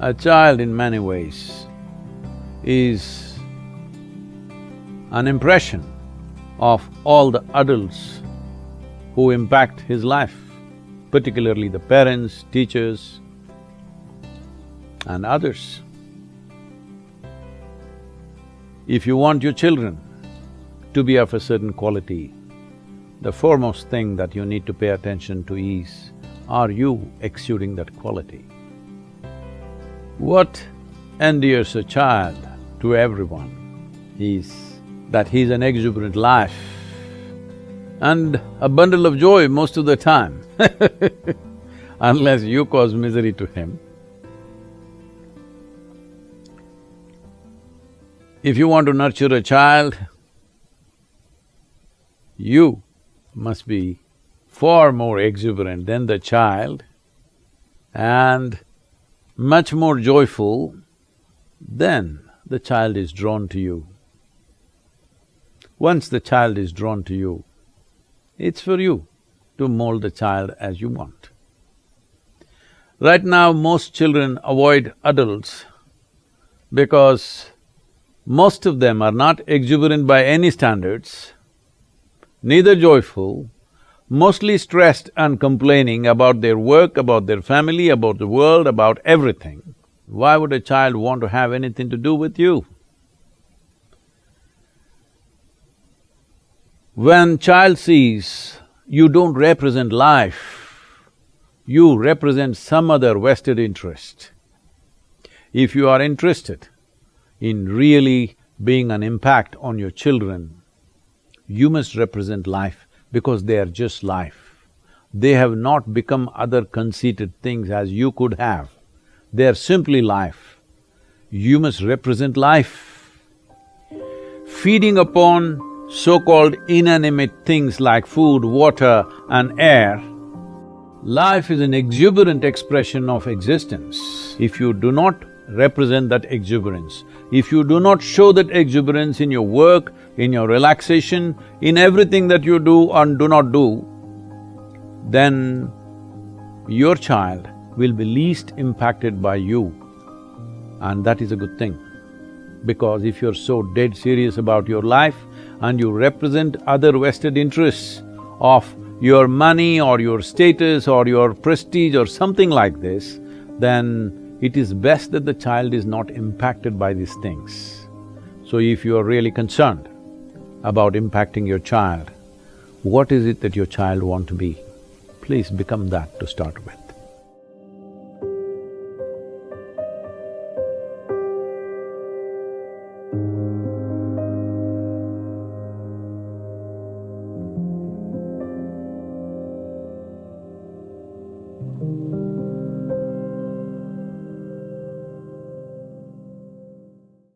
A child in many ways is an impression of all the adults who impact his life, particularly the parents, teachers and others. If you want your children to be of a certain quality, the foremost thing that you need to pay attention to is, are you exuding that quality? What endears a child to everyone is that he's an exuberant life and a bundle of joy most of the time unless you cause misery to him. If you want to nurture a child, you must be far more exuberant than the child and much more joyful, then the child is drawn to you. Once the child is drawn to you, it's for you to mold the child as you want. Right now, most children avoid adults because most of them are not exuberant by any standards, neither joyful, mostly stressed and complaining about their work, about their family, about the world, about everything. Why would a child want to have anything to do with you? When child sees you don't represent life, you represent some other vested interest. If you are interested in really being an impact on your children, you must represent life because they are just life. They have not become other conceited things as you could have. They are simply life. You must represent life. Feeding upon so-called inanimate things like food, water and air, life is an exuberant expression of existence. If you do not represent that exuberance, if you do not show that exuberance in your work, in your relaxation, in everything that you do and do not do, then your child will be least impacted by you and that is a good thing. Because if you're so dead serious about your life and you represent other vested interests of your money or your status or your prestige or something like this, then it is best that the child is not impacted by these things. So if you are really concerned about impacting your child, what is it that your child want to be? Please become that to start with.